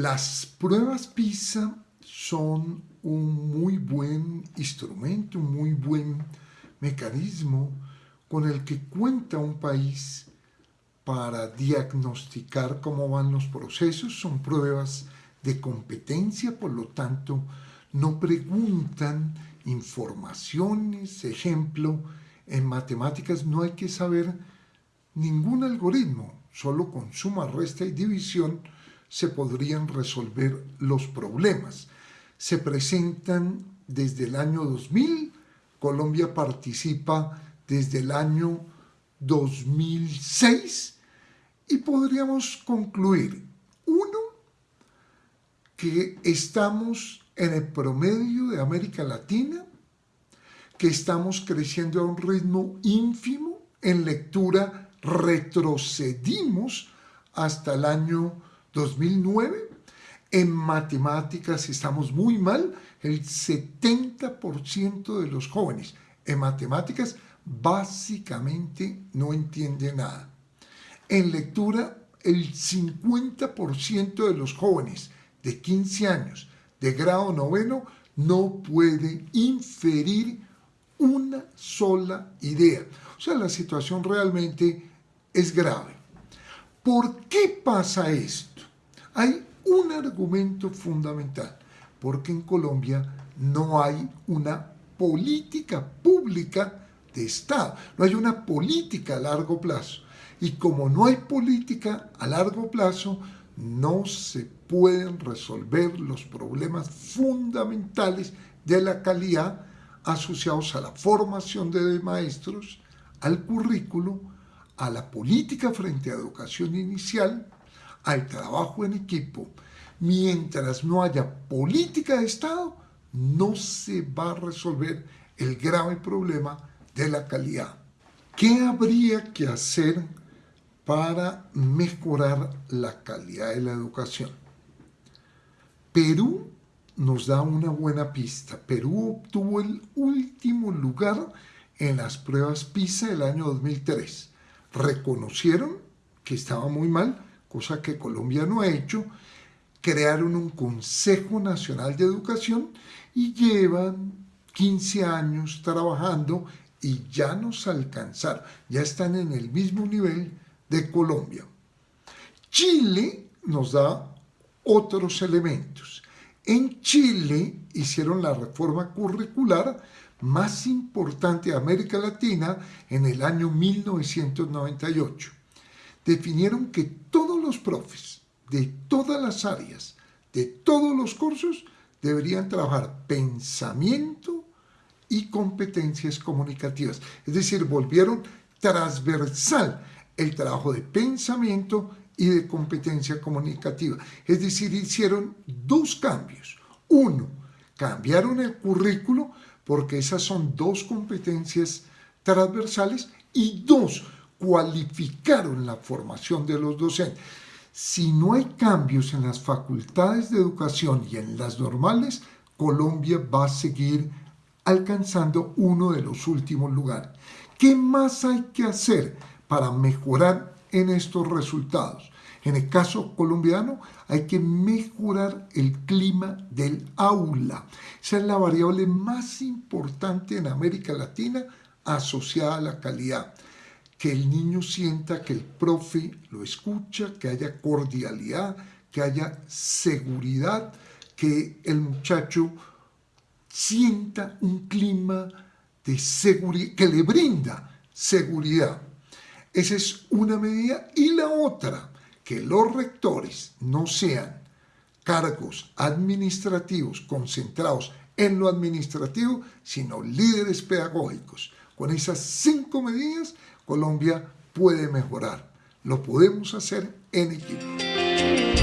Las pruebas PISA son un muy buen instrumento, un muy buen mecanismo con el que cuenta un país para diagnosticar cómo van los procesos. Son pruebas de competencia, por lo tanto, no preguntan informaciones. Ejemplo, en matemáticas no hay que saber ningún algoritmo, solo con suma, resta y división se podrían resolver los problemas. Se presentan desde el año 2000, Colombia participa desde el año 2006 y podríamos concluir, uno, que estamos en el promedio de América Latina, que estamos creciendo a un ritmo ínfimo, en lectura retrocedimos hasta el año 2009. En matemáticas estamos muy mal, el 70% de los jóvenes en matemáticas básicamente no entiende nada. En lectura, el 50% de los jóvenes de 15 años de grado noveno no puede inferir una sola idea. O sea, la situación realmente es grave. ¿Por qué pasa esto? Hay un argumento fundamental, porque en Colombia no hay una política pública de Estado, no hay una política a largo plazo. Y como no hay política a largo plazo, no se pueden resolver los problemas fundamentales de la calidad asociados a la formación de maestros, al currículo, a la política frente a educación inicial, al trabajo en equipo, mientras no haya política de Estado, no se va a resolver el grave problema de la calidad. ¿Qué habría que hacer para mejorar la calidad de la educación? Perú nos da una buena pista. Perú obtuvo el último lugar en las pruebas PISA del año 2003 reconocieron que estaba muy mal, cosa que Colombia no ha hecho, crearon un Consejo Nacional de Educación y llevan 15 años trabajando y ya nos alcanzaron, ya están en el mismo nivel de Colombia. Chile nos da otros elementos. En Chile hicieron la reforma curricular más importante de América Latina en el año 1998. Definieron que todos los profes de todas las áreas, de todos los cursos, deberían trabajar pensamiento y competencias comunicativas. Es decir, volvieron transversal el trabajo de pensamiento y de competencia comunicativa. Es decir, hicieron dos cambios. Uno, cambiaron el currículo porque esas son dos competencias transversales y dos, cualificaron la formación de los docentes. Si no hay cambios en las facultades de educación y en las normales, Colombia va a seguir alcanzando uno de los últimos lugares. ¿Qué más hay que hacer para mejorar en estos resultados? En el caso colombiano hay que mejorar el clima del aula. Esa es la variable más importante en América Latina asociada a la calidad. Que el niño sienta que el profe lo escucha, que haya cordialidad, que haya seguridad, que el muchacho sienta un clima de seguridad, que le brinda seguridad. Esa es una medida. Y la otra, que los rectores no sean cargos administrativos concentrados en lo administrativo, sino líderes pedagógicos. Con esas cinco medidas, Colombia puede mejorar. Lo podemos hacer en equipo.